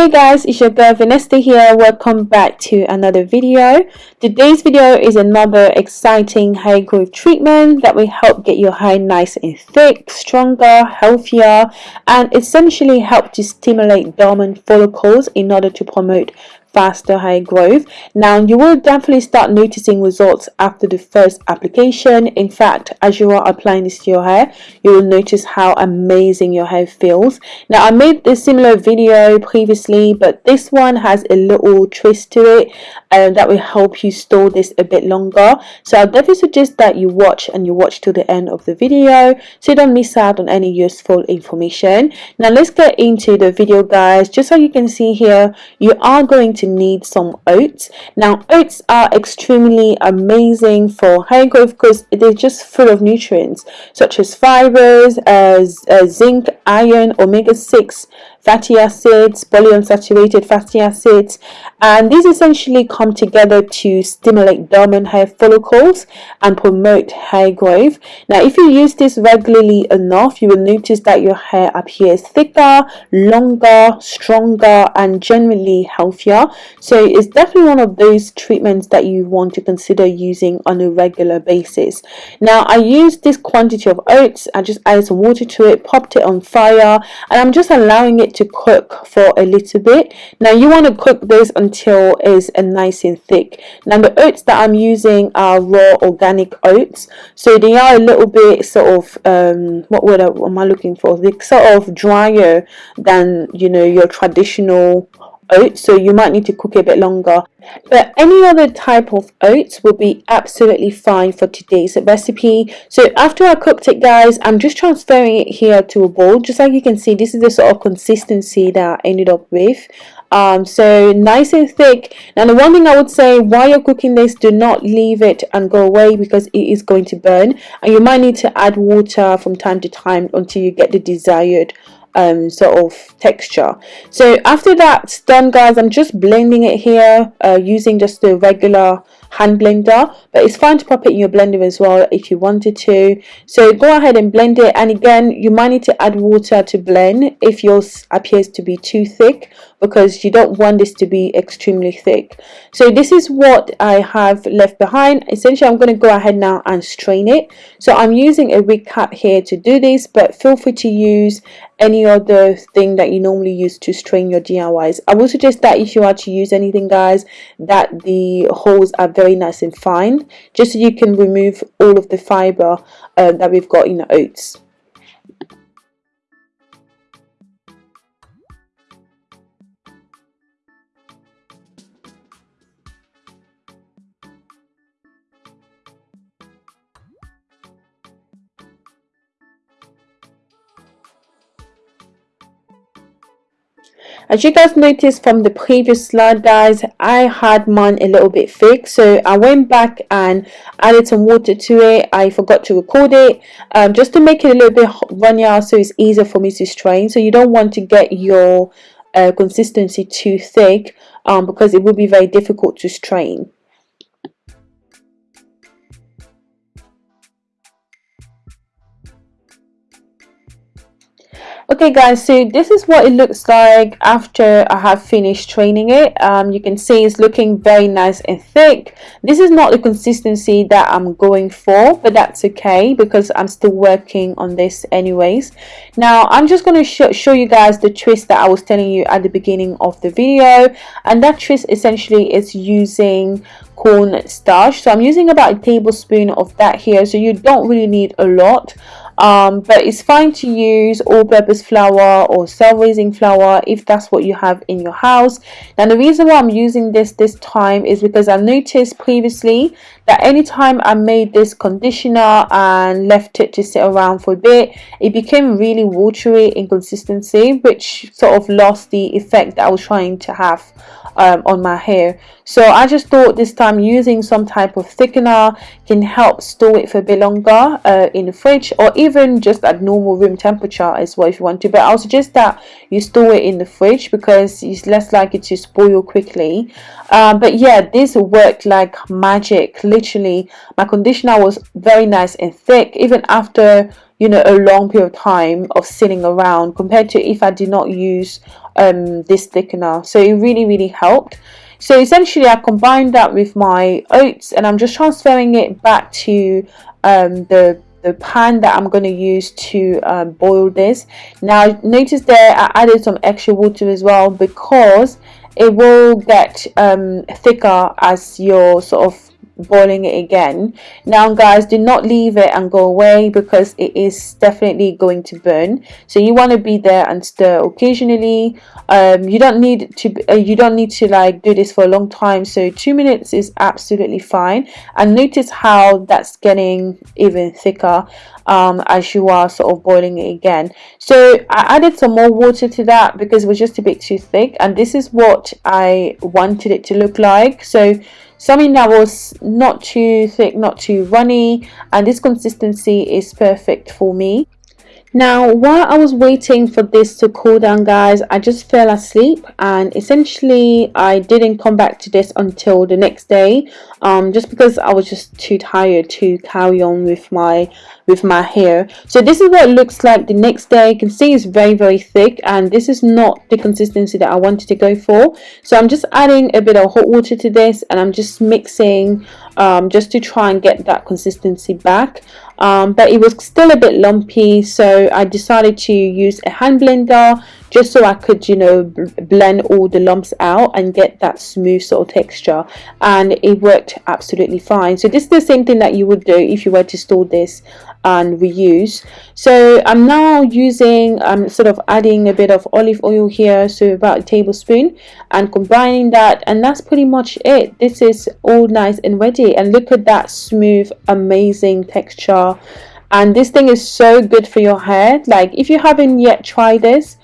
Hey guys, it's your girl Vanessa here. Welcome back to another video. Today's video is another exciting hair growth treatment that will help get your hair nice and thick, stronger, healthier, and essentially help to stimulate dormant follicles in order to promote faster hair growth. Now you will definitely start noticing results after the first application. In fact, as you are applying this to your hair, you will notice how amazing your hair feels. Now I made a similar video previously, but this one has a little twist to it and that will help you store this a bit longer. So I definitely suggest that you watch and you watch till the end of the video so you don't miss out on any useful information. Now let's get into the video guys. Just so you can see here, you are going to need some oats now oats are extremely amazing for hair growth because they're just full of nutrients such as fibers as uh, zinc iron omega-6 fatty acids, polyunsaturated fatty acids, and these essentially come together to stimulate dormant hair follicles and promote hair growth. Now, if you use this regularly enough, you will notice that your hair appears thicker, longer, stronger, and generally healthier. So it's definitely one of those treatments that you want to consider using on a regular basis. Now, I used this quantity of oats. I just added some water to it, popped it on fire, and I'm just allowing it it to cook for a little bit. Now you want to cook this until it's a nice and thick. Now the oats that I'm using are raw organic oats. So they are a little bit sort of um, what word am I looking for? They sort of drier than you know your traditional oats so you might need to cook it a bit longer. But any other type of oats will be absolutely fine for today's recipe. So after I cooked it guys I'm just transferring it here to a bowl. Just like you can see this is the sort of consistency that I ended up with. Um, so nice and thick. Now the one thing I would say while you're cooking this do not leave it and go away because it is going to burn. And you might need to add water from time to time until you get the desired um, sort of texture. So after that's done guys I'm just blending it here uh, using just the regular hand blender but it's fine to pop it in your blender as well if you wanted to. So go ahead and blend it and again you might need to add water to blend if yours appears to be too thick because you don't want this to be extremely thick. So this is what I have left behind. Essentially I'm going to go ahead now and strain it. So I'm using a wig cap here to do this but feel free to use any other thing that you normally use to strain your DIYs I would suggest that if you are to use anything guys that the holes are very nice and fine just so you can remove all of the fiber uh, that we've got in the oats as you guys noticed from the previous slide guys I had mine a little bit thick so I went back and added some water to it. I forgot to record it um, just to make it a little bit runnier so it's easier for me to strain. So you don't want to get your uh, consistency too thick um, because it will be very difficult to strain okay guys so this is what it looks like after I have finished training it. Um, you can see it's looking very nice and thick. This is not the consistency that I'm going for but that's okay because I'm still working on this anyways. Now I'm just going to sh show you guys the twist that I was telling you at the beginning of the video. And that twist essentially is using corn starch so I'm using about a tablespoon of that here. So you don't really need a lot um, but it's fine to use all-purpose flour or self-raising flour if that's what you have in your house. Now the reason why I'm using this this time is because I noticed previously that anytime I made this conditioner and left it to sit around for a bit it became really watery in consistency which sort of lost the effect that I was trying to have um, on my hair. So I just thought this time using some type of thickener can help store it for a bit longer uh, in the fridge or even just at normal room temperature as well if you want to. But I'll suggest that you store it in the fridge because it's less likely to spoil quickly. Um, but yeah this worked like magic. Literally my conditioner was very nice and thick. Even after you know a long period of time of sitting around compared to if I did not use um, this thickener. So it really really helped. So essentially I combined that with my oats and I'm just transferring it back to um, the the pan that I'm going to use to um, boil this. Now notice there I added some extra water as well because it will get um, thicker as you're sort of boiling it again. Now guys do not leave it and go away because it is definitely going to burn. So you want to be there and stir occasionally. Um, you don't need to uh, you don't need to like do this for a long time. So two minutes is absolutely fine. And notice how that's getting even thicker um, as you are sort of boiling it again. So I added some more water to that because it was just a bit too thick. And this is what I wanted it to look like. So something that was not too thick not too runny and this consistency is perfect for me now while I was waiting for this to cool down guys I just fell asleep and essentially I didn't come back to this until the next day um, just because I was just too tired to carry on with my with my hair. So this is what it looks like the next day. You can see it's very very thick and this is not the consistency that I wanted to go for. So I'm just adding a bit of hot water to this and I'm just mixing um, just to try and get that consistency back um, but it was still a bit lumpy so I decided to use a hand blender just so I could you know blend all the lumps out and get that smooth sort of texture. And it worked absolutely fine. So this is the same thing that you would do if you were to store this and reuse. So I'm now using I'm sort of adding a bit of olive oil here so about a tablespoon and combining that and that's pretty much it. This is all nice and ready and look at that smooth amazing texture. And this thing is so good for your hair. Like if you haven't yet tried this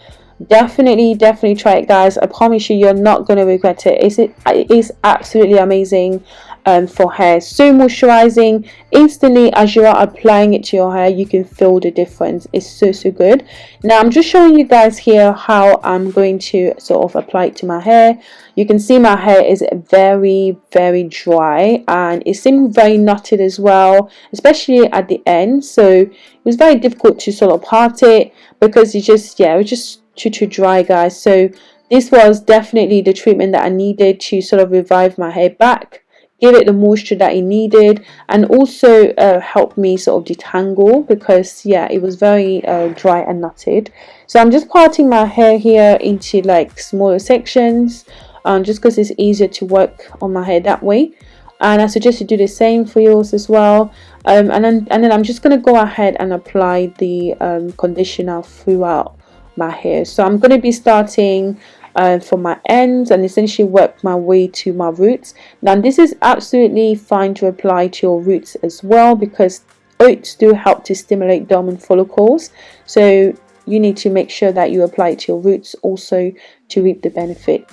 definitely definitely try it guys. I promise you you're not going to regret it. It's, it is absolutely amazing um, for hair. So moisturizing instantly as you are applying it to your hair you can feel the difference. It's so so good. Now i'm just showing you guys here how i'm going to sort of apply it to my hair. You can see my hair is very very dry and it seemed very knotted as well especially at the end. So it was very difficult to sort of part it because it just yeah it was just too too dry guys. So this was definitely the treatment that I needed to sort of revive my hair back give it the moisture that it needed and also uh, help me sort of detangle because yeah it was very uh, dry and knotted. So I'm just parting my hair here into like smaller sections um, just because it's easier to work on my hair that way. And I suggest you do the same for yours as well. Um, and then and then I'm just going to go ahead and apply the um, conditioner throughout my hair. So I'm going to be starting uh, from my ends and essentially work my way to my roots. Now this is absolutely fine to apply to your roots as well because oats do help to stimulate dormant follicles. So you need to make sure that you apply it to your roots also to reap the benefit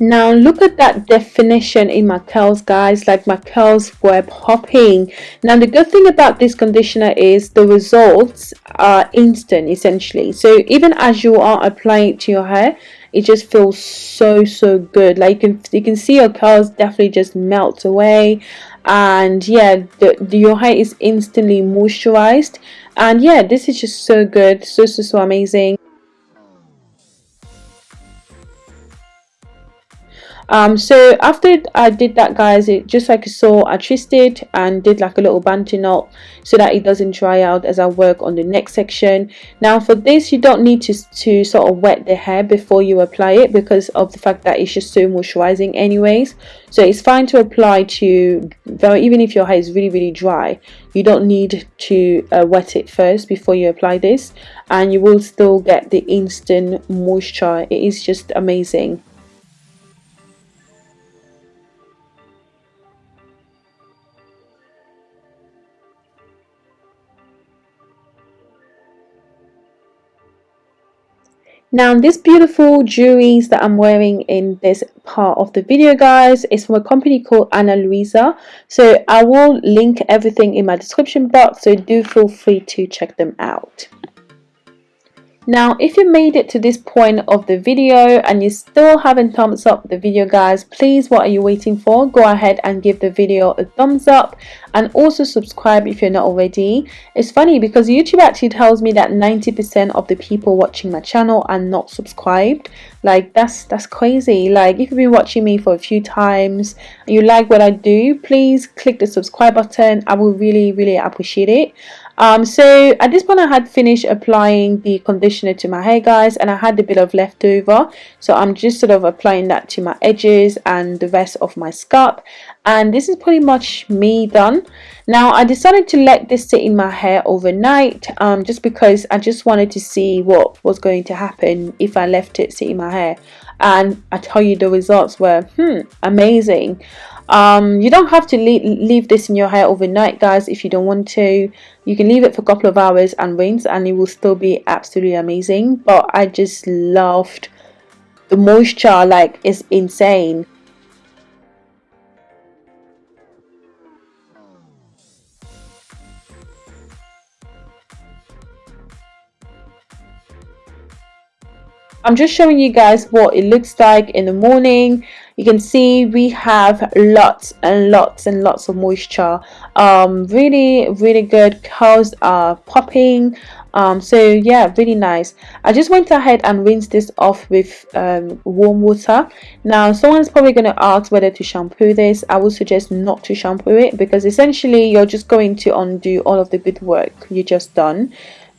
Now look at that definition in my curls guys, like my curls were popping. Now the good thing about this conditioner is the results are instant essentially. So even as you are applying it to your hair, it just feels so so good. Like you can, you can see your curls definitely just melt away and yeah the, the, your hair is instantly moisturized and yeah this is just so good so so so amazing um so after i did that guys it just like you saw i twisted and did like a little bantu knot so that it doesn't dry out as i work on the next section. Now for this you don't need to to sort of wet the hair before you apply it because of the fact that it's just so moisturizing anyways. So it's fine to apply to even if your hair is really really dry you don't need to uh, wet it first before you apply this. And you will still get the instant moisture. It is just amazing Now this beautiful jewelries that I'm wearing in this part of the video guys is from a company called Ana Luisa. So I will link everything in my description box so do feel free to check them out. Now if you made it to this point of the video and you still haven't thumbs up the video guys please what are you waiting for? Go ahead and give the video a thumbs up and also subscribe if you're not already. It's funny because youtube actually tells me that 90 percent of the people watching my channel are not subscribed. Like that's that's crazy. Like if you've been watching me for a few times and you like what i do please click the subscribe button. I will really really appreciate it um, so at this point I had finished applying the conditioner to my hair guys and I had a bit of leftover. So I'm just sort of applying that to my edges and the rest of my scalp and this is pretty much me done. Now I decided to let this sit in my hair overnight um, just because I just wanted to see what was going to happen if I left it sit in my hair. And I tell you the results were hmm amazing. Um, you don't have to leave, leave this in your hair overnight guys if you don't want to. You can leave it for a couple of hours and rinse and it will still be absolutely amazing. But I just loved the moisture like it's insane I'm just showing you guys what it looks like in the morning. You can see we have lots and lots and lots of moisture. Um, really really good. Curls are popping. Um, so yeah really nice. I just went ahead and rinsed this off with um, warm water. Now someone's probably going to ask whether to shampoo this. I would suggest not to shampoo it because essentially you're just going to undo all of the good work you just done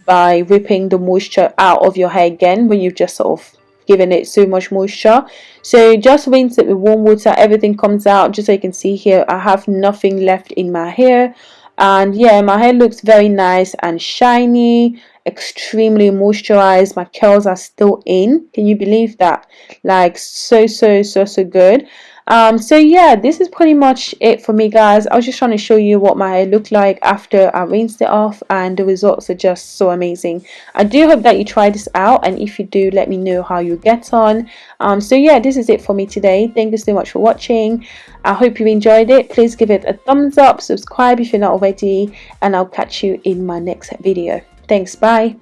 by ripping the moisture out of your hair again when you've just sort of given it so much moisture. So just rinse it with warm water. Everything comes out. Just so you can see here I have nothing left in my hair. And yeah my hair looks very nice and shiny extremely moisturized. My curls are still in. Can you believe that? Like so so so so good um, so yeah this is pretty much it for me guys. I was just trying to show you what my hair looked like after I rinsed it off and the results are just so amazing. I do hope that you try this out and if you do let me know how you get on. Um, so yeah this is it for me today. Thank you so much for watching. I hope you enjoyed it. Please give it a thumbs up subscribe if you're not already and I'll catch you in my next video. Thanks. Bye